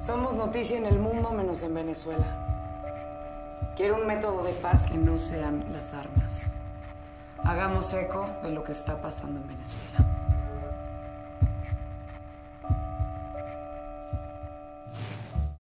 Somos noticia en el mundo menos en Venezuela. Quiero un método de paz que no sean las armas. Hagamos eco de lo que está pasando en Venezuela.